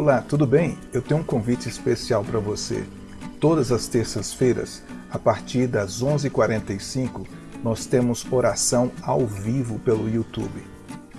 Olá, tudo bem? Eu tenho um convite especial para você. Todas as terças-feiras, a partir das 11h45, nós temos oração ao vivo pelo YouTube.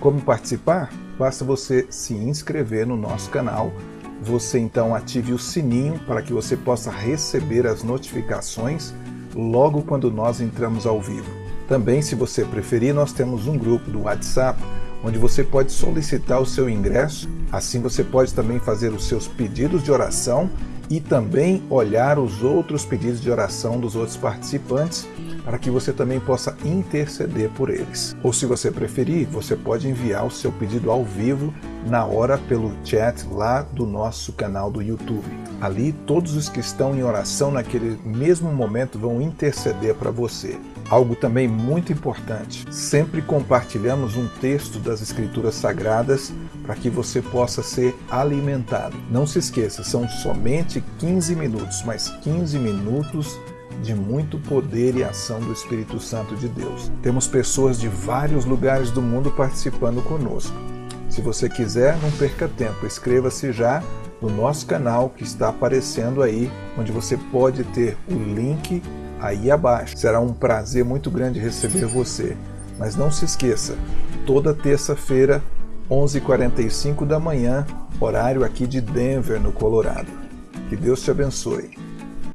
Como participar? Basta você se inscrever no nosso canal. Você então ative o sininho para que você possa receber as notificações logo quando nós entramos ao vivo. Também, se você preferir, nós temos um grupo do WhatsApp onde você pode solicitar o seu ingresso. Assim você pode também fazer os seus pedidos de oração e também olhar os outros pedidos de oração dos outros participantes para que você também possa interceder por eles. Ou se você preferir, você pode enviar o seu pedido ao vivo na hora pelo chat lá do nosso canal do YouTube. Ali todos os que estão em oração naquele mesmo momento vão interceder para você. Algo também muito importante, sempre compartilhamos um texto das Escrituras Sagradas para que você possa ser alimentado. Não se esqueça, são somente 15 minutos, mas 15 minutos de muito poder e ação do Espírito Santo de Deus. Temos pessoas de vários lugares do mundo participando conosco. Se você quiser, não perca tempo, inscreva-se já no nosso canal que está aparecendo aí, onde você pode ter o link aí abaixo. Será um prazer muito grande receber você. Mas não se esqueça, toda terça-feira, 11h45 da manhã, horário aqui de Denver, no Colorado. Que Deus te abençoe.